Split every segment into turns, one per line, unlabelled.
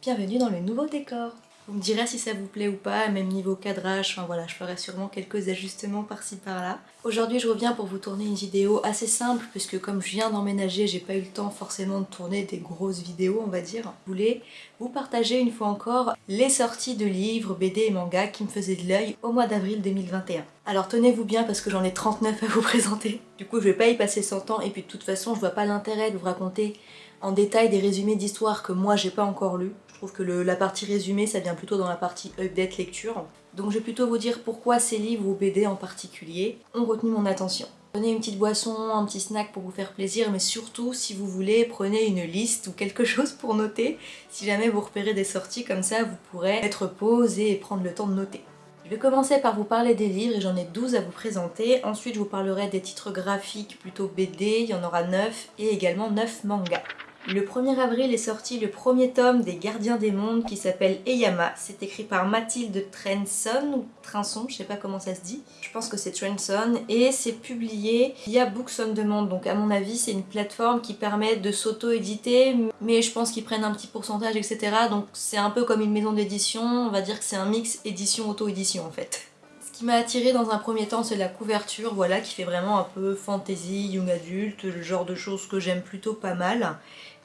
Bienvenue dans le nouveau décor Vous me direz si ça vous plaît ou pas, même niveau cadrage, enfin voilà, je ferai sûrement quelques ajustements par-ci par-là. Aujourd'hui je reviens pour vous tourner une vidéo assez simple, puisque comme je viens d'emménager, j'ai pas eu le temps forcément de tourner des grosses vidéos, on va dire. Je voulais vous partager une fois encore les sorties de livres, BD et mangas qui me faisaient de l'œil au mois d'avril 2021. Alors tenez-vous bien parce que j'en ai 39 à vous présenter. Du coup je vais pas y passer 100 ans et puis de toute façon je vois pas l'intérêt de vous raconter en détail des résumés d'histoires que moi j'ai pas encore lu. Je trouve que la partie résumée ça vient plutôt dans la partie update lecture. Donc je vais plutôt vous dire pourquoi ces livres ou BD en particulier ont retenu mon attention. Prenez une petite boisson, un petit snack pour vous faire plaisir, mais surtout, si vous voulez, prenez une liste ou quelque chose pour noter. Si jamais vous repérez des sorties comme ça, vous pourrez être posé et prendre le temps de noter. Je vais commencer par vous parler des livres et j'en ai 12 à vous présenter. Ensuite, je vous parlerai des titres graphiques plutôt BD, il y en aura 9, et également 9 mangas. Le 1er avril est sorti le premier tome des Gardiens des Mondes qui s'appelle Eyama. C'est écrit par Mathilde Trenson, ou Trinson, je sais pas comment ça se dit. Je pense que c'est Trenson. Et c'est publié via Books on Demand. Donc à mon avis, c'est une plateforme qui permet de s'auto-éditer, mais je pense qu'ils prennent un petit pourcentage, etc. Donc c'est un peu comme une maison d'édition. On va dire que c'est un mix édition-auto-édition en fait. Ce qui m'a attiré dans un premier temps, c'est la couverture, voilà, qui fait vraiment un peu fantasy, young adulte, le genre de choses que j'aime plutôt pas mal.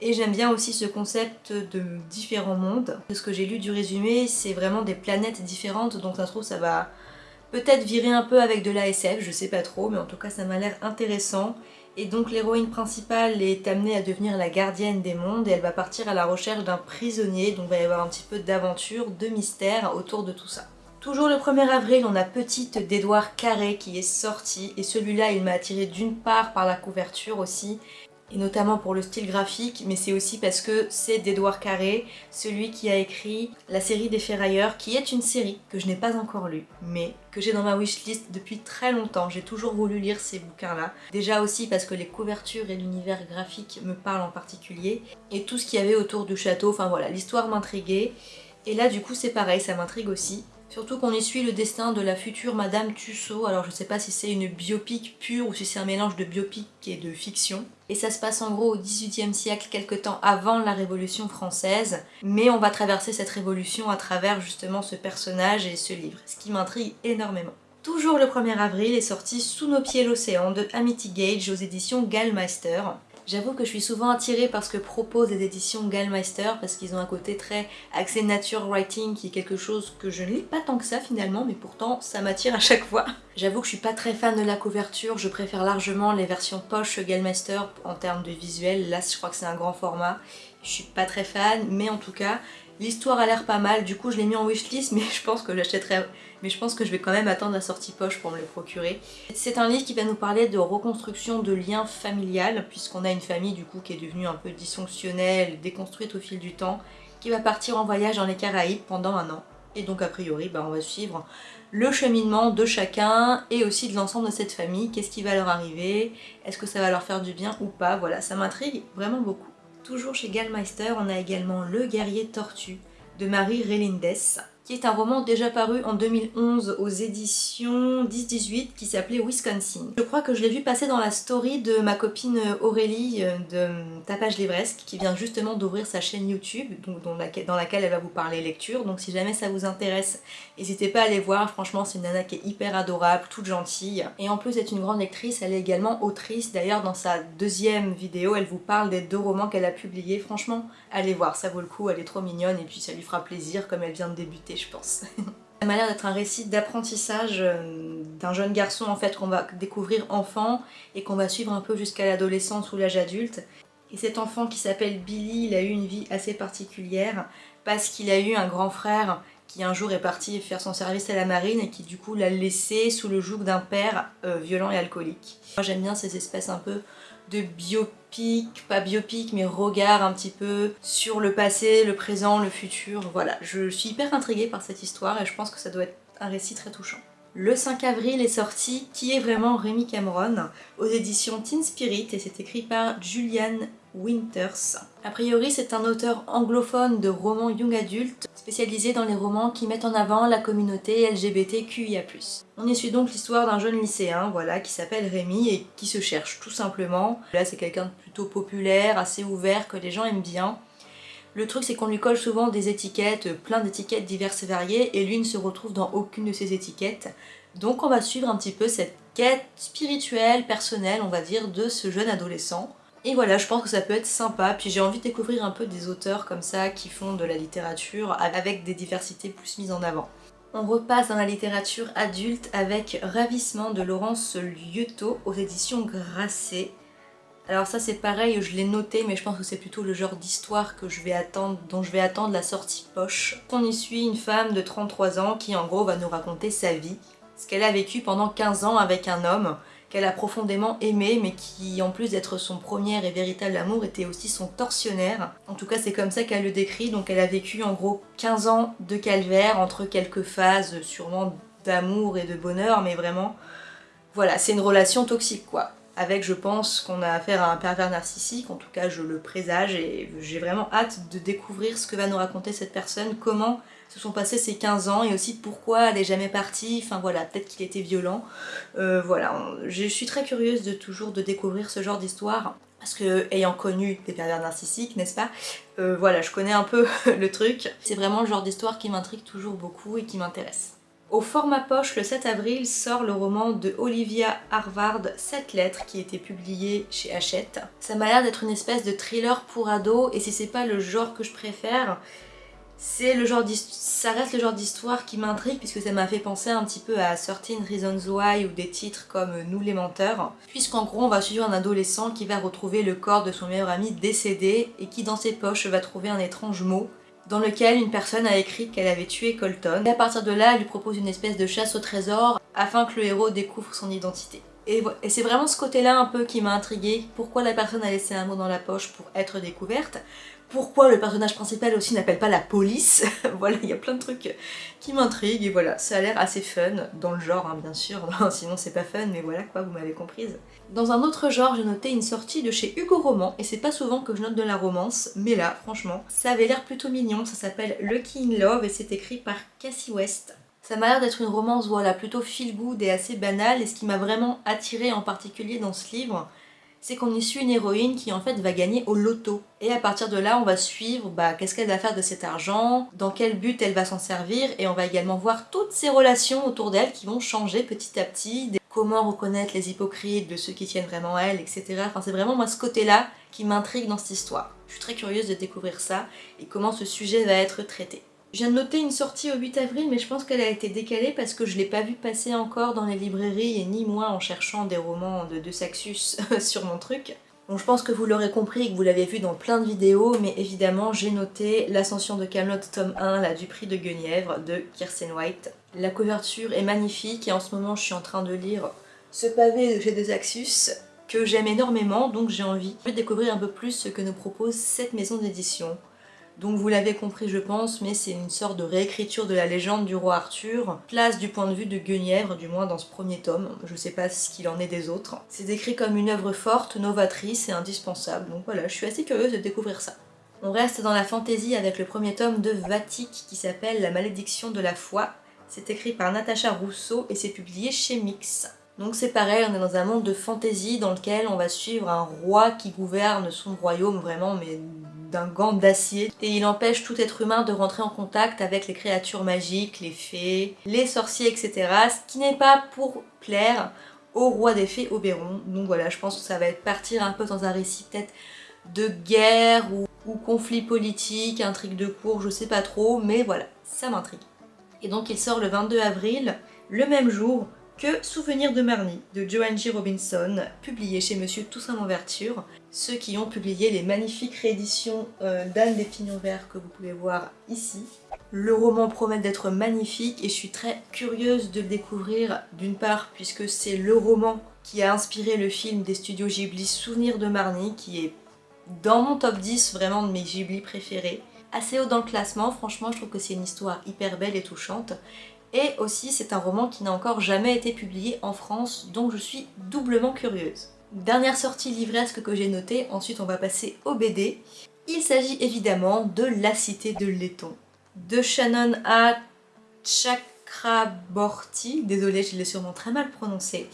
Et j'aime bien aussi ce concept de différents mondes. Ce que j'ai lu du résumé, c'est vraiment des planètes différentes, donc ça se trouve ça va peut-être virer un peu avec de l'ASF, je sais pas trop, mais en tout cas ça m'a l'air intéressant. Et donc l'héroïne principale est amenée à devenir la gardienne des mondes et elle va partir à la recherche d'un prisonnier, donc il va y avoir un petit peu d'aventure, de mystère autour de tout ça. Toujours le 1er avril, on a Petite d'Edouard Carré qui est sorti et celui-là il m'a attiré d'une part par la couverture aussi et notamment pour le style graphique, mais c'est aussi parce que c'est d'Edouard Carré, celui qui a écrit la série des Ferrailleurs, qui est une série que je n'ai pas encore lue, mais que j'ai dans ma wishlist depuis très longtemps. J'ai toujours voulu lire ces bouquins-là. Déjà aussi parce que les couvertures et l'univers graphique me parlent en particulier, et tout ce qu'il y avait autour du château, enfin voilà, l'histoire m'intriguait. Et là du coup c'est pareil, ça m'intrigue aussi. Surtout qu'on y suit le destin de la future Madame Tussaud, alors je sais pas si c'est une biopic pure ou si c'est un mélange de biopic et de fiction. Et ça se passe en gros au XVIIIe siècle, quelque temps avant la Révolution française, mais on va traverser cette révolution à travers justement ce personnage et ce livre, ce qui m'intrigue énormément. Toujours le 1er avril est sorti Sous nos pieds l'océan de Amity Gage aux éditions Gallmeister. J'avoue que je suis souvent attirée par ce que proposent les éditions Gallmeister parce qu'ils ont un côté très axé nature writing qui est quelque chose que je ne lis pas tant que ça finalement mais pourtant ça m'attire à chaque fois. J'avoue que je suis pas très fan de la couverture, je préfère largement les versions poche Gallmeister en termes de visuel. Là je crois que c'est un grand format, je suis pas très fan mais en tout cas L'histoire a l'air pas mal, du coup je l'ai mis en wishlist mais je pense que j'achèterai mais je pense que je vais quand même attendre la sortie poche pour me le procurer. C'est un livre qui va nous parler de reconstruction de liens familiales puisqu'on a une famille du coup qui est devenue un peu dysfonctionnelle, déconstruite au fil du temps, qui va partir en voyage dans les Caraïbes pendant un an. Et donc a priori bah, on va suivre le cheminement de chacun et aussi de l'ensemble de cette famille, qu'est-ce qui va leur arriver, est-ce que ça va leur faire du bien ou pas, voilà ça m'intrigue vraiment beaucoup. Toujours chez Gallmeister, on a également Le guerrier tortue de Marie Relindes qui est un roman déjà paru en 2011 aux éditions 10-18 qui s'appelait Wisconsin. Je crois que je l'ai vu passer dans la story de ma copine Aurélie euh, de Tapage Livresque qui vient justement d'ouvrir sa chaîne YouTube dans, laquelle, elle va vous parler lecture. Donc si jamais ça vous intéresse n'hésitez pas à aller voir. Franchement c'est une nana qui est hyper adorable, toute gentille. Et en plus d'être une grande lectrice elle est également autrice. D'ailleurs dans sa deuxième vidéo elle vous parle des deux romans qu'elle a publiés. Franchement allez voir. Ça vaut le coup. Elle est trop mignonne et puis ça lui fera plaisir comme elle vient de débuter je pense. Ça m'a l'air d'être un récit d'apprentissage euh, d'un jeune garçon en fait qu'on va découvrir enfant et qu'on va suivre un peu jusqu'à l'adolescence ou l'âge adulte. Et cet enfant qui s'appelle Billy, il a eu une vie assez particulière parce qu'il a eu un grand frère qui un jour est parti faire son service à la marine et qui du coup l'a laissé sous le joug d'un père euh, violent et alcoolique. Moi j'aime bien ces espèces un peu de biopic, pas biopic, mais regard un petit peu sur le passé, le présent, le futur. Voilà, je suis hyper intriguée par cette histoire et je pense que ça doit être un récit très touchant. Le 5 avril est sorti Qui est vraiment Rémi Cameron aux éditions Teen Spirit et c'est écrit par Julian Winters. A priori c'est un auteur anglophone de romans young adultes spécialisé dans les romans qui mettent en avant la communauté LGBTQIA+. On y suit donc l'histoire d'un jeune lycéen voilà, qui s'appelle Rémi et qui se cherche tout simplement. Là c'est quelqu'un de plutôt populaire, assez ouvert, que les gens aiment bien. Le truc c'est qu'on lui colle souvent des étiquettes, plein d'étiquettes diverses et variées, et lui ne se retrouve dans aucune de ces étiquettes. Donc on va suivre un petit peu cette quête spirituelle, personnelle, on va dire, de ce jeune adolescent. Et voilà, je pense que ça peut être sympa, puis j'ai envie de découvrir un peu des auteurs comme ça qui font de la littérature avec des diversités plus mises en avant. On repasse dans la littérature adulte avec Ravissement de Laurence Lieuteau aux éditions Grasset. Alors ça c'est pareil, je l'ai noté mais je pense que c'est plutôt le genre d'histoire dont je vais attendre la sortie poche. On y suit une femme de 33 ans qui en gros va nous raconter sa vie, ce qu'elle a vécu pendant 15 ans avec un homme qu'elle a profondément aimé, mais qui, en plus d'être son premier et véritable amour, était aussi son tortionnaire. En tout cas, c'est comme ça qu'elle le décrit, donc elle a vécu en gros 15 ans de calvaire, entre quelques phases sûrement d'amour et de bonheur, mais vraiment, voilà, c'est une relation toxique quoi. Avec, je pense, qu'on a affaire à un pervers narcissique, en tout cas je le présage, et j'ai vraiment hâte de découvrir ce que va nous raconter cette personne, comment se sont passés ces 15 ans et aussi pourquoi elle n'est jamais partie, enfin voilà, peut-être qu'il était violent. Euh, voilà, je suis très curieuse de toujours de découvrir ce genre d'histoire parce que ayant connu des pervers narcissiques, n'est-ce pas euh, Voilà, je connais un peu le truc. C'est vraiment le genre d'histoire qui m'intrigue toujours beaucoup et qui m'intéresse. Au format poche, le 7 avril, sort le roman de Olivia Harvard, 7 lettres, qui était publié chez Hachette. Ça m'a l'air d'être une espèce de thriller pour ados, et si c'est pas le genre que je préfère, c'est le genre ça reste le genre d'histoire qui m'intrigue puisque ça m'a fait penser un petit peu à 13 Reasons Why ou des titres comme Nous les menteurs puisqu'en gros on va suivre un adolescent qui va retrouver le corps de son meilleur ami décédé et qui dans ses poches va trouver un étrange mot dans lequel une personne a écrit qu'elle avait tué Colton et à partir de là elle lui propose une espèce de chasse au trésor afin que le héros découvre son identité. Et, c'est vraiment ce côté-là un peu qui m'a intriguée. Pourquoi la personne a laissé un mot dans la poche pour être découverte? Pourquoi le personnage principal aussi n'appelle pas la police. voilà, il y a plein de trucs qui m'intriguent et voilà, ça a l'air assez fun, dans le genre hein, bien sûr, sinon c'est pas fun, mais voilà quoi, vous m'avez comprise. Dans un autre genre, j'ai noté une sortie de chez Hugo Roman, et c'est pas souvent que je note de la romance, mais là, franchement, ça avait l'air plutôt mignon, ça s'appelle Lucky in Love et c'est écrit par Cassie West. Ça m'a l'air d'être une romance voilà, plutôt feel good et assez banale, et ce qui m'a vraiment attiré en particulier dans ce livre, c'est qu'on y suit une héroïne qui en fait va gagner au loto. Et à partir de là, on va suivre bah, qu'est-ce qu'elle va faire de cet argent, dans quel but elle va s'en servir, et on va également voir toutes ces relations autour d'elle qui vont changer petit à petit, comment reconnaître les hypocrites de ceux qui tiennent vraiment à elle, etc. Enfin c'est vraiment moi ce côté-là qui m'intrigue dans cette histoire. Je suis très curieuse de découvrir ça et comment ce sujet va être traité. Je viens de noter une sortie au 8 avril, mais je pense qu'elle a été décalée parce que je l'ai pas vue passer encore dans les librairies et ni moi en cherchant des romans de, de Saxus sur mon truc. Donc je pense que vous l'aurez compris et que vous l'avez vu dans plein de vidéos, mais évidemment j'ai noté L'Ascension de Camelot tome 1, la du prix de Guenièvre de Kirsten White. La couverture est magnifique et en ce moment je suis en train de lire ce pavé de chez De Saxus que j'aime énormément, donc j'ai envie de découvrir un peu plus ce que nous propose cette maison d'édition. Donc vous l'avez compris je pense, mais c'est une sorte de réécriture de la légende du roi Arthur, place du point de vue de Guenièvre, du moins dans ce premier tome, je sais pas ce qu'il en est des autres. C'est décrit comme une œuvre forte, novatrice et indispensable, donc voilà, je suis assez curieuse de découvrir ça. On reste dans la fantaisie avec le premier tome de Vatic qui s'appelle La malédiction de la foi. C'est écrit par Natacha Rousseau et c'est publié chez Mix. Donc c'est pareil, on est dans un monde de fantaisie dans lequel on va suivre un roi qui gouverne son royaume vraiment mais d'un gant d'acier et il empêche tout être humain de rentrer en contact avec les créatures magiques, les fées, les sorciers, etc. Ce qui n'est pas pour plaire au roi des fées Oberon. Donc voilà, je pense que ça va être partir un peu dans un récit peut-être de guerre ou, conflit politique, intrigue de cour, je sais pas trop, mais voilà, ça m'intrigue. Et donc il sort le 22 avril, le même jour que Souvenir de Marnie de Joanne G. Robinson, publié chez Monsieur Toussaint Louverture. Ceux qui ont publié les magnifiques rééditions euh, d'Anne des Pignons Verts que vous pouvez voir ici. Le roman promet d'être magnifique et je suis très curieuse de le découvrir d'une part puisque c'est le roman qui a inspiré le film des studios Ghibli Souvenir de Marnie qui est dans mon top 10 vraiment de mes Ghibli préférés assez haut dans le classement, franchement je trouve que c'est une histoire hyper belle et touchante et aussi, c'est un roman qui n'a encore jamais été publié en France, donc je suis doublement curieuse. Dernière sortie livresque que j'ai notée, ensuite on va passer au BD. Il s'agit évidemment de La Cité de Letton, de Shannon A. Chakraborty, désolée je l'ai sûrement très mal prononcé,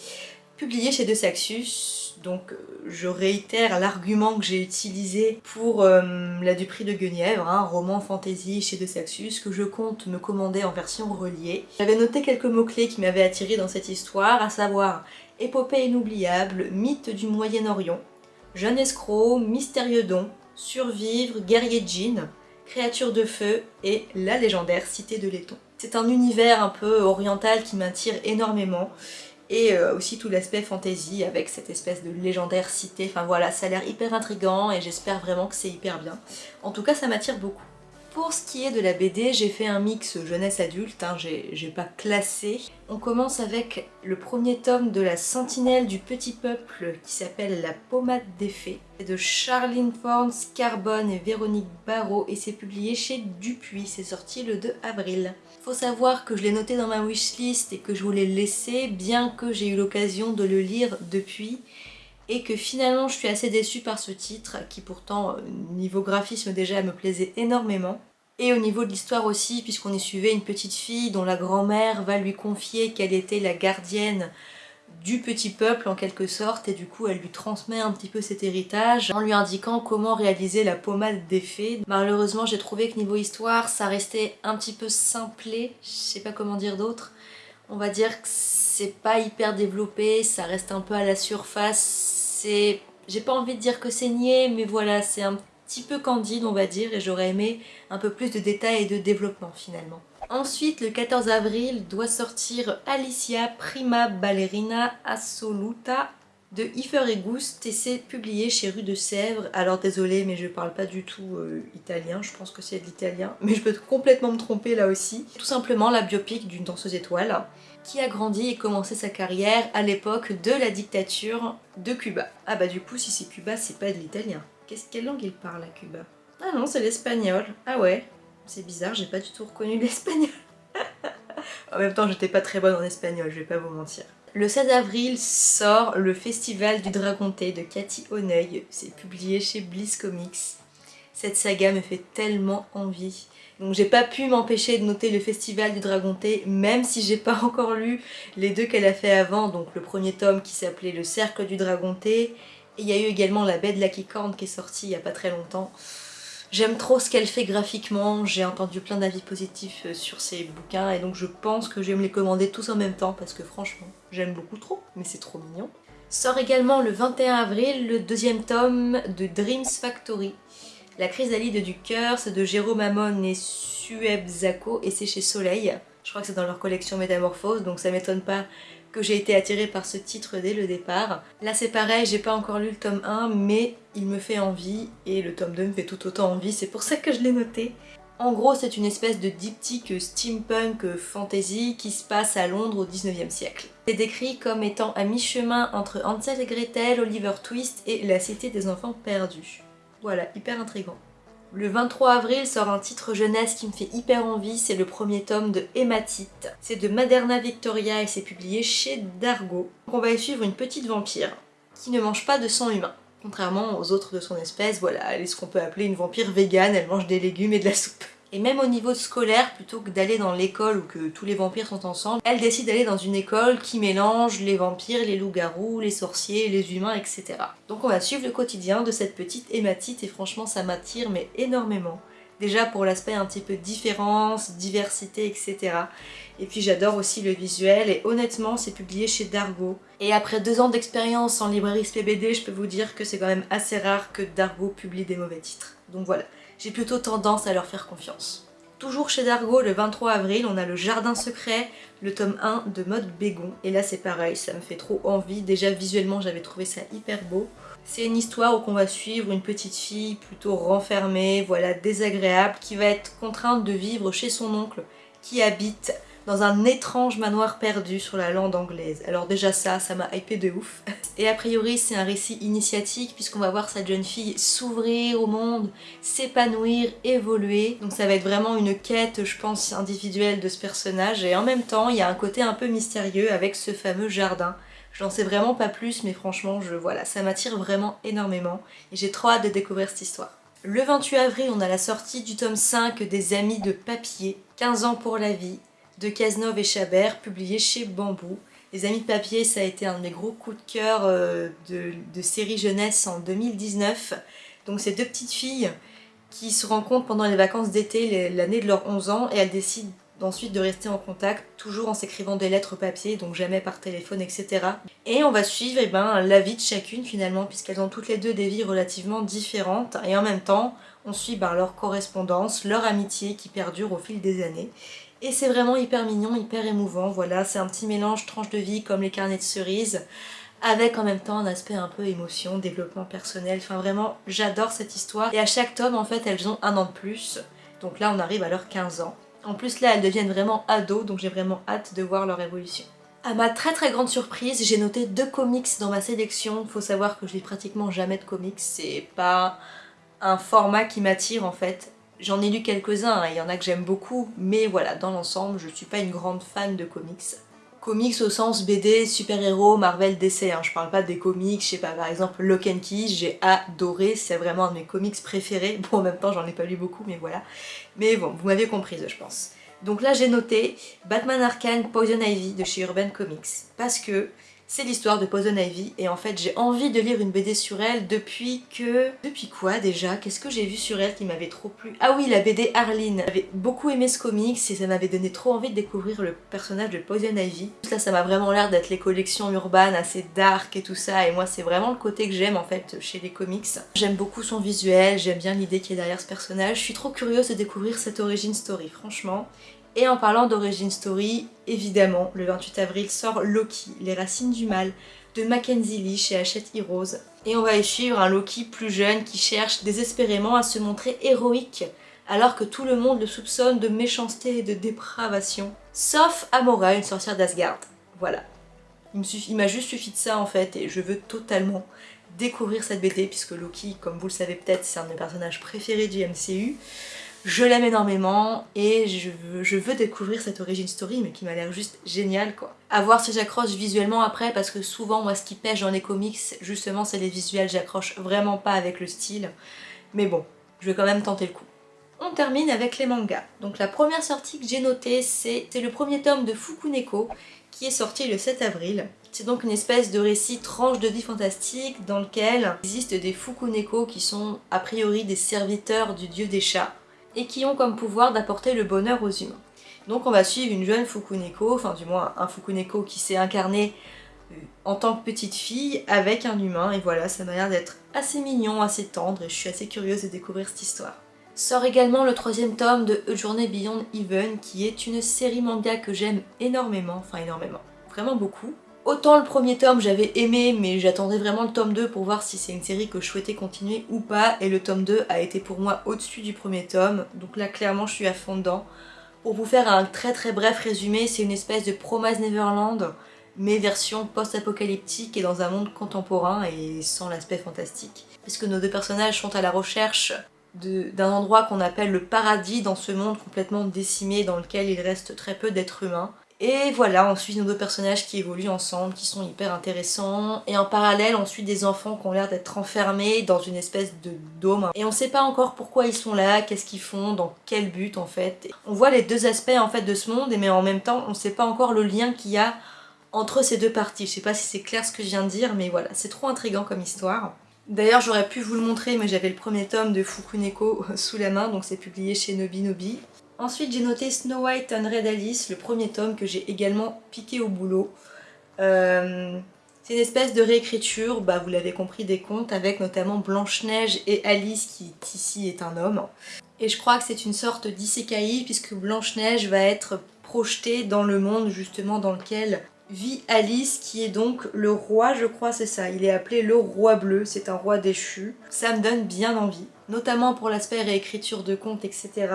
publié chez De Saxus. Donc euh, je réitère l'argument que j'ai utilisé pour euh, La Dupree de Guenièvre, un roman fantasy chez De Saxus que je compte me commander en version reliée. J'avais noté quelques mots-clés qui m'avaient attiré dans cette histoire, à savoir épopée inoubliable, mythe du Moyen-Orient, jeune escroc, mystérieux don, survivre, guerrier djinn, créature de feu et la légendaire cité de laiton. C'est un univers un peu oriental qui m'attire énormément et euh, aussi tout l'aspect fantasy avec cette espèce de légendaire cité, enfin voilà, ça a l'air hyper intrigant et j'espère vraiment que c'est hyper bien. En tout cas, ça m'attire beaucoup. Pour ce qui est de la BD, j'ai fait un mix jeunesse-adulte, hein, j'ai pas classé. On commence avec le premier tome de la Sentinelle du Petit Peuple qui s'appelle La Pommade des Fées. De Charlene Forns, Carbone et Véronique Barrault et c'est publié chez Dupuis, c'est sorti le 2 avril. Faut savoir que je l'ai noté dans ma wishlist et que je voulais le laisser, bien que j'ai eu l'occasion de le lire depuis et que finalement je suis assez déçue par ce titre qui pourtant euh, niveau graphisme déjà me plaisait énormément et au niveau de l'histoire aussi puisqu'on y suivait une petite fille dont la grand-mère va lui confier qu'elle était la gardienne du petit peuple en quelque sorte et du coup elle lui transmet un petit peu cet héritage en lui indiquant comment réaliser la pommade des fées. Malheureusement j'ai trouvé que niveau histoire ça restait un petit peu simplé, je sais pas comment dire d'autre. On va dire que c'est pas hyper développé, ça reste un peu à la surface, c'est... J'ai pas envie de dire que c'est niais, mais voilà, c'est un petit peu candide on va dire et j'aurais aimé un peu plus de détails et de développement finalement. Ensuite, le 14 avril doit sortir Alicia Prima Ballerina Assoluta de Ifer et Gust et c'est publié chez Rue de Sèvres. Alors désolé mais je parle pas du tout euh, italien, je pense que c'est de l'italien, mais je peux complètement me tromper là aussi. Tout simplement la biopic d'une danseuse étoile qui a grandi et commencé sa carrière à l'époque de la dictature de Cuba. Ah bah du coup si c'est Cuba c'est pas de l'italien. Quelle langue il parle à Cuba? Ah non c'est l'espagnol. Ah ouais, c'est bizarre, j'ai pas du tout reconnu l'espagnol. en même temps j'étais pas très bonne en espagnol, je vais pas vous mentir. Le 16 avril sort le Festival du Dragonté de Cathy Honneuil, c'est publié chez Bliss Comics. Cette saga me fait tellement envie. Donc j'ai pas pu m'empêcher de noter le Festival du Dragonté, même si j'ai pas encore lu les deux qu'elle a fait avant, donc le premier tome qui s'appelait Le Cercle du Dragonté, et il y a eu également La Baie de la Quicorne qui est sortie il y a pas très longtemps. J'aime trop ce qu'elle fait graphiquement, j'ai entendu plein d'avis positifs euh, sur ses bouquins et donc je pense que je vais me les commander tous en même temps parce que franchement, j'aime beaucoup trop, mais c'est trop mignon. Sort également le 21 avril le deuxième tome de Dreams Factory. La chrysalide du cœur, c'est de Jérôme Amon et Sueb Zako et c'est chez Soleil. Je crois que c'est dans leur collection Métamorphose, donc ça m'étonne pas que j'ai été attirée par ce titre dès le départ. Là c'est pareil, j'ai pas encore lu le tome 1, mais il me fait envie, et le tome 2 me fait tout autant envie, c'est pour ça que je l'ai noté. En gros, c'est une espèce de diptyque steampunk fantasy qui se passe à Londres au 19e siècle. C'est décrit comme étant à mi-chemin entre Hansel et Gretel, Oliver Twist et la cité des enfants perdus. Voilà, hyper intrigant. Le 23 avril sort un titre jeunesse qui me fait hyper envie, c'est le premier tome de Hématite. C'est de Maderna Victoria et c'est publié chez Dargo. on va y suivre une petite vampire qui ne mange pas de sang humain. Contrairement aux autres de son espèce, voilà, elle est ce qu'on peut appeler une vampire végane, elle mange des légumes et de la soupe. Et même au niveau scolaire, plutôt que d'aller dans l'école où que tous les vampires sont ensemble, elle décide d'aller dans une école qui mélange les vampires, les loups-garous, les sorciers, les humains, etc. Donc on va suivre le quotidien de cette petite hématite et franchement ça m'attire mais énormément. Déjà pour l'aspect un petit peu différence, diversité, etc. Et puis j'adore aussi le visuel et honnêtement c'est publié chez Dargo. Et après deux ans d'expérience en librairie SPBD, je peux vous dire que c'est quand même assez rare que Dargo publie des mauvais titres. Donc voilà j'ai plutôt tendance à leur faire confiance. Toujours chez Dargo, le 23 avril, on a le Jardin Secret, le tome 1 de Mode Bégon. Et là c'est pareil, ça me fait trop envie. Déjà visuellement j'avais trouvé ça hyper beau. C'est une histoire où on va suivre une petite fille plutôt renfermée, voilà, désagréable, qui va être contrainte de vivre chez son oncle qui habite dans un étrange manoir perdu sur la lande anglaise. Alors déjà ça, ça m'a hypé de ouf. Et a priori c'est un récit initiatique puisqu'on va voir cette jeune fille s'ouvrir au monde, s'épanouir, évoluer. Donc ça va être vraiment une quête, je pense, individuelle de ce personnage. Et en même temps, il y a un côté un peu mystérieux avec ce fameux jardin. Je n'en sais vraiment pas plus, mais franchement, je, voilà, ça m'attire vraiment énormément. Et j'ai trop hâte de découvrir cette histoire. Le 28 avril, on a la sortie du tome 5 des Amis de Papier, 15 ans pour la vie, de Cazeneuve et Chabert, publié chez Bambou. Les Amis de Papier, ça a été un de mes gros coups de cœur euh, de, de série jeunesse en 2019. Donc c'est deux petites filles qui se rencontrent pendant les vacances d'été, l'année de leurs 11 ans, et elles décident ensuite de rester en contact, toujours en s'écrivant des lettres papier, donc jamais par téléphone, etc. Et on va suivre eh ben, la vie de chacune finalement, puisqu'elles ont toutes les deux des vies relativement différentes, et en même temps, on suit ben, leur correspondance, leur amitié qui perdure au fil des années. Et c'est vraiment hyper mignon, hyper émouvant, voilà, c'est un petit mélange tranche de vie comme les carnets de cerises, avec en même temps un aspect un peu émotion, développement personnel, enfin vraiment j'adore cette histoire. Et à chaque tome en fait elles ont un an de plus, donc là on arrive à leurs 15 ans. En plus là elles deviennent vraiment ados, donc j'ai vraiment hâte de voir leur évolution. À ma très très grande surprise, j'ai noté deux comics dans ma sélection. Faut savoir que je lis pratiquement jamais de comics, c'est pas un format qui m'attire en fait. J'en ai lu quelques-uns, hein, il y en a que j'aime beaucoup, mais voilà, dans l'ensemble, je suis pas une grande fan de comics comics au sens BD, super-héros, Marvel, DC, hein. je parle pas des comics, je sais pas, par exemple Lock and Key, j'ai adoré, c'est vraiment un de mes comics préférés, bon en même temps j'en ai pas lu beaucoup mais voilà, mais bon, vous m'avez comprise je pense. Donc là j'ai noté Batman Arcane Poison Ivy de chez Urban Comics, parce que c'est l'histoire de Poison Ivy et en fait j'ai envie de lire une BD sur elle depuis que... Depuis quoi déjà? Qu'est-ce que j'ai vu sur elle qui m'avait trop plu? Ah oui, la BD Arline J'avais beaucoup aimé ce comics et ça m'avait donné trop envie de découvrir le personnage de Poison Ivy. Là ça m'a vraiment l'air d'être les collections urbaines assez dark et tout ça et moi c'est vraiment le côté que j'aime en fait chez les comics. J'aime beaucoup son visuel, j'aime bien l'idée qui est derrière ce personnage. Je suis trop curieuse de découvrir cette origin story franchement. Et en parlant d'origin story, évidemment, le 28 avril sort Loki, les racines du mal, de Mackenzie Lee chez Hachette Heroes. Et on va y suivre un Loki plus jeune qui cherche désespérément à se montrer héroïque, alors que tout le monde le soupçonne de méchanceté et de dépravation. Sauf Amora, une sorcière d'Asgard. Voilà. Il m'a juste suffi de ça en fait, et je veux totalement découvrir cette BD, puisque Loki, comme vous le savez peut-être, c'est un de mes personnages préférés du MCU. Je l'aime énormément et je veux, découvrir cette origin story mais qui m'a l'air juste génial quoi. A voir si j'accroche visuellement après parce que souvent moi ce qui pêche dans les comics justement c'est les visuels, j'accroche vraiment pas avec le style. Mais bon, je vais quand même tenter le coup. On termine avec les mangas. Donc la première sortie que j'ai notée c'est le premier tome de Fukuneko qui est sorti le 7 avril. C'est donc une espèce de récit tranche de vie fantastique dans lequel il existe des Fukuneko qui sont a priori des serviteurs du dieu des chats et qui ont comme pouvoir d'apporter le bonheur aux humains. Donc on va suivre une jeune Fukuneko, enfin du moins un Fukuneko qui s'est incarné euh, en tant que petite fille avec un humain et voilà ça m'a l'air d'être assez mignon, assez tendre et je suis assez curieuse de découvrir cette histoire. Sort également le troisième tome de A Journey Beyond Even qui est une série manga que j'aime énormément, enfin énormément, vraiment beaucoup. Autant le premier tome j'avais aimé mais j'attendais vraiment le tome 2 pour voir si c'est une série que je souhaitais continuer ou pas et le tome 2 a été pour moi au-dessus du premier tome donc là clairement je suis à fond dedans. Pour vous faire un très très bref résumé, c'est une espèce de Promise Neverland mais version post-apocalyptique et dans un monde contemporain et sans l'aspect fantastique. Puisque nos deux personnages sont à la recherche d'un endroit qu'on appelle le paradis dans ce monde complètement décimé dans lequel il reste très peu d'êtres humains. Et voilà, on suit nos deux personnages qui évoluent ensemble, qui sont hyper intéressants. Et en parallèle, on suit des enfants qui ont l'air d'être enfermés dans une espèce de dôme. Et on sait pas encore pourquoi ils sont là, qu'est-ce qu'ils font, dans quel but en fait. On voit les deux aspects en fait de ce monde, mais en même temps, on sait pas encore le lien qu'il y a entre ces deux parties. Je sais pas si c'est clair ce que je viens de dire, mais voilà, c'est trop intriguant comme histoire. D'ailleurs, j'aurais pu vous le montrer, mais j'avais le premier tome de Fukuneko sous la main, donc c'est publié chez Nobi Nobi. Ensuite j'ai noté Snow White and Red Alice, le premier tome que j'ai également piqué au boulot. Euh, c'est une espèce de réécriture, bah, vous l'avez compris, des contes avec notamment Blanche-Neige et Alice qui ici est un homme. Et je crois que c'est une sorte d'isekai puisque Blanche-Neige va être projetée dans le monde justement dans lequel vit Alice qui est donc le roi, je crois c'est ça, il est appelé le roi bleu, c'est un roi déchu. Ça me donne bien envie, notamment pour l'aspect réécriture de contes, etc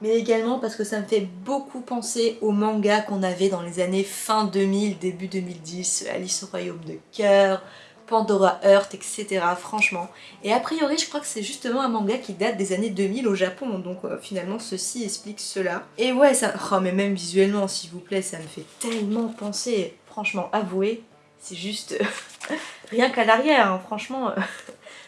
mais également parce que ça me fait beaucoup penser aux mangas qu'on avait dans les années fin 2000, début 2010, Alice au Royaume de Cœur, Pandora Heart, etc. franchement. Et a priori, je crois que c'est justement un manga qui date des années 2000 au Japon, donc euh, finalement ceci explique cela. Et ouais, ça... Oh mais même visuellement, s'il vous plaît, ça me fait tellement penser, franchement, avouez, c'est juste... Rien qu'à l'arrière, hein, franchement...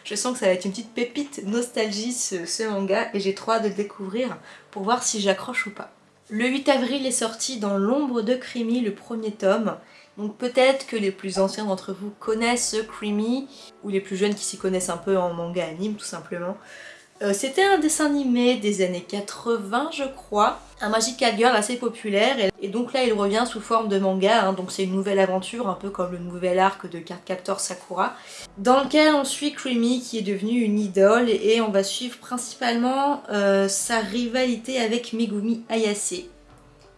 Je sens que ça va être une petite pépite nostalgie ce, manga et j'ai trop hâte de le découvrir pour voir si j'accroche ou pas. Le 8 avril est sorti dans l'ombre de Crimi le premier tome Donc peut-être que les plus anciens d'entre vous connaissent Creamy, ou les plus jeunes qui s'y connaissent un peu en manga anime tout simplement. Euh, c'était un dessin animé des années 80 je crois, un Magical Girl assez populaire et, donc là il revient sous forme de manga, hein. donc c'est une nouvelle aventure un peu comme le nouvel arc de Cardcaptor Sakura dans lequel on suit Creamy qui est devenue une idole et on va suivre principalement euh, sa rivalité avec Megumi Ayase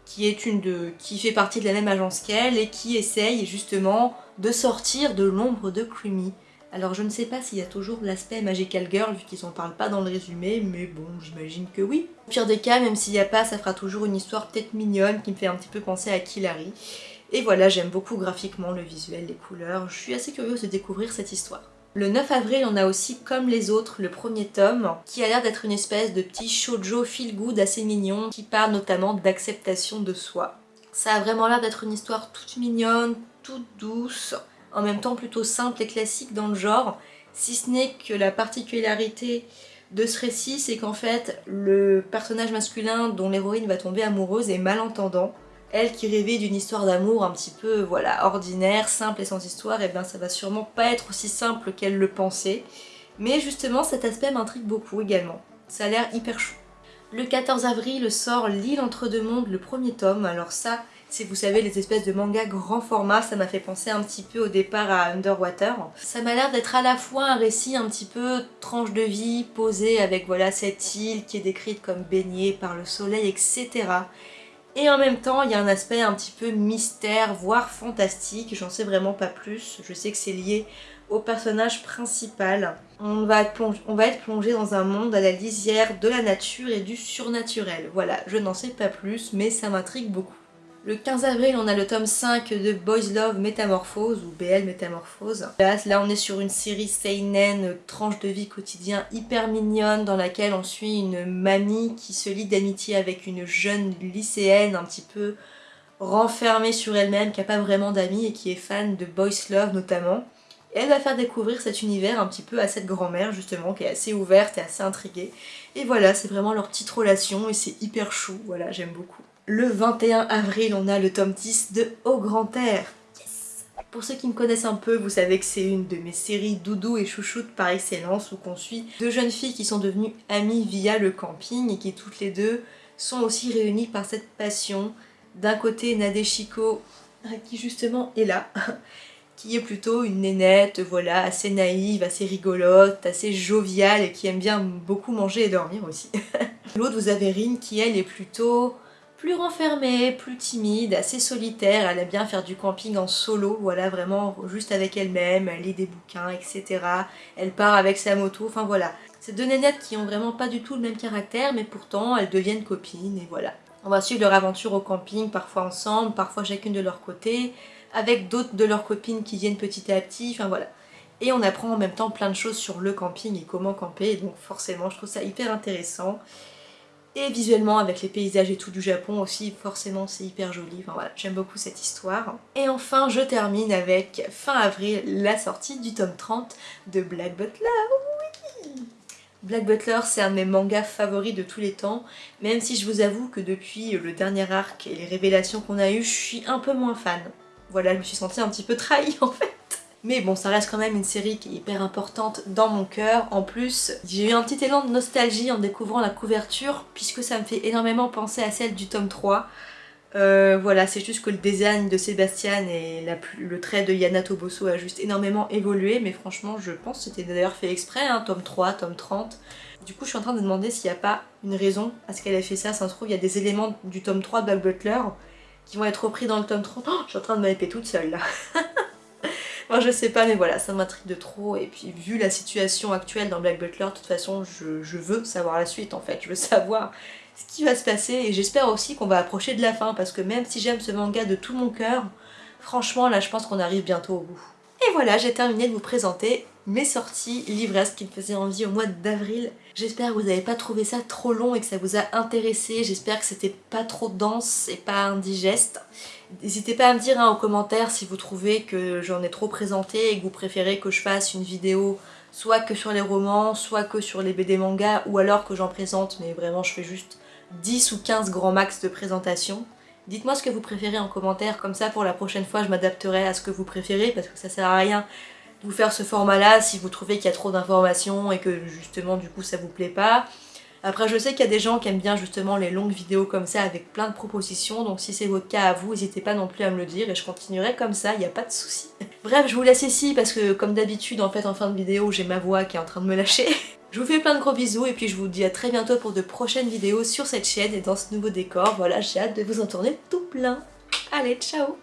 qui, est une de, qui fait partie de la même agence qu'elle et qui essaye justement de sortir de l'ombre de Creamy. Alors je ne sais pas s'il y a toujours l'aspect Magical Girl vu qu'ils s'en parlent pas dans le résumé, mais bon, j'imagine que oui. Au pire des cas, même s'il n'y a pas, ça fera toujours une histoire peut-être mignonne qui me fait un petit peu penser à Killary. Et voilà, j'aime beaucoup graphiquement le visuel, les couleurs, je suis assez curieuse de découvrir cette histoire. Le 9 avril, on a aussi, comme les autres, le premier tome, qui a l'air d'être une espèce de petit shoujo feel good assez mignon, qui parle notamment d'acceptation de soi. Ça a vraiment l'air d'être une histoire toute mignonne, toute douce, en même temps plutôt simple et classique dans le genre, si ce n'est que la particularité de ce récit, c'est qu'en fait, le personnage masculin dont l'héroïne va tomber amoureuse est malentendant. Elle qui rêvait d'une histoire d'amour un petit peu voilà ordinaire, simple et sans histoire, et eh bien ça va sûrement pas être aussi simple qu'elle le pensait. Mais justement, cet aspect m'intrigue beaucoup également. Ça a l'air hyper chou. Le 14 avril sort L'île entre deux mondes, le premier tome. Alors ça, si vous savez les espèces de mangas grand format, ça m'a fait penser un petit peu au départ à Underwater. Ça m'a l'air d'être à la fois un récit un petit peu tranche de vie, posé avec voilà cette île qui est décrite comme baignée par le soleil, etc. Et en même temps, il y a un aspect un petit peu mystère, voire fantastique, j'en sais vraiment pas plus. Je sais que c'est lié au personnage principal. On va, on va être plongé dans un monde à la lisière de la nature et du surnaturel. Voilà, je n'en sais pas plus, mais ça m'intrigue beaucoup. Le 15 avril, on a le tome 5 de Boys Love Métamorphose, ou BL Métamorphose. Là, on est sur une série seinen, tranche de vie quotidien hyper mignonne, dans laquelle on suit une mamie qui se lie d'amitié avec une jeune lycéenne un petit peu renfermée sur elle-même, qui n'a pas vraiment d'amis et qui est fan de Boys Love notamment. Et elle va faire découvrir cet univers un petit peu à cette grand-mère justement, qui est assez ouverte et assez intriguée. Et voilà, c'est vraiment leur petite relation et c'est hyper chou, voilà, j'aime beaucoup. Le 21 avril, on a le tome 10 de Au Grand Air. Yes Pour ceux qui me connaissent un peu, vous savez que c'est une de mes séries doudou et chouchoute par excellence où qu'on suit deux jeunes filles qui sont devenues amies via le camping et qui toutes les deux sont aussi réunies par cette passion. D'un côté, Nadeshiko, qui justement est là, qui est plutôt une nénette, voilà, assez naïve, assez rigolote, assez joviale et qui aime bien beaucoup manger et dormir aussi. L'autre, vous avez Rin qui elle est plutôt plus renfermée, plus timide, assez solitaire, elle aime bien faire du camping en solo, voilà, vraiment juste avec elle-même, elle lit des bouquins, etc. Elle part avec sa moto, enfin voilà. C'est deux nénettes qui ont vraiment pas du tout le même caractère, mais pourtant elles deviennent copines, et voilà. On va suivre leur aventure au camping, parfois ensemble, parfois chacune de leur côté, avec d'autres de leurs copines qui viennent petit à petit, enfin voilà. Et on apprend en même temps plein de choses sur le camping et comment camper, donc forcément je trouve ça hyper intéressant. Et visuellement, avec les paysages et tout du Japon aussi, forcément c'est hyper joli. Enfin voilà, j'aime beaucoup cette histoire. Et enfin, je termine avec, fin avril, la sortie du tome 30 de Black Butler. Black Butler, c'est un de mes mangas favoris de tous les temps, même si je vous avoue que depuis le dernier arc et les révélations qu'on a eues, je suis un peu moins fan. Voilà, je me suis sentie un petit peu trahie en fait. Mais bon, ça reste quand même une série qui est hyper importante dans mon cœur. En plus, j'ai eu un petit élan de nostalgie en découvrant la couverture, puisque ça me fait énormément penser à celle du tome 3. Euh, voilà, c'est juste que le design de Sébastien et le trait de Yana Toboso a juste énormément évolué, mais franchement, je pense que c'était d'ailleurs fait exprès, hein, tome 3, tome 30. Du coup, je suis en train de me demander s'il n'y a pas une raison à ce qu'elle ait fait ça. Ça se trouve, il y a des éléments du tome 3 de Black Butler qui vont être repris dans le tome 30. Oh, je suis en train de m'épier toute seule, là Moi je sais pas mais voilà ça m'intrigue de trop. Et puis vu la situation actuelle dans Black Butler de toute façon je, veux savoir la suite en fait, je veux savoir ce qui va se passer. Et j'espère aussi qu'on va approcher de la fin parce que même si j'aime ce manga de tout mon cœur, franchement là je pense qu'on arrive bientôt au bout. Et voilà, j'ai terminé de vous présenter mes sorties livresses qui me faisaient envie au mois d'avril. J'espère que vous n'avez pas trouvé ça trop long et que ça vous a intéressé. J'espère que c'était pas trop dense et pas indigeste. N'hésitez pas à me dire hein, en commentaire si vous trouvez que j'en ai trop présenté et que vous préférez que je fasse une vidéo soit que sur les romans, soit que sur les BD manga, ou alors que j'en présente, mais vraiment je fais juste 10 ou 15 grands max de présentation. Dites-moi ce que vous préférez en commentaire, comme ça pour la prochaine fois je m'adapterai à ce que vous préférez parce que ça sert à rien vous faire ce format là si vous trouvez qu'il y a trop d'informations et que justement du coup ça vous plaît pas. Après je sais qu'il y a des gens qui aiment bien justement les longues vidéos comme ça avec plein de propositions donc si c'est votre cas à vous n'hésitez pas non plus à me le dire et je continuerai comme ça, il n'y a pas de souci. Bref je vous laisse ici parce que comme d'habitude en fait en fin de vidéo j'ai ma voix qui est en train de me lâcher. Je vous fais plein de gros bisous et puis je vous dis à très bientôt pour de prochaines vidéos sur cette chaîne et dans ce nouveau décor. Voilà j'ai hâte de vous en tourner tout plein. Allez ciao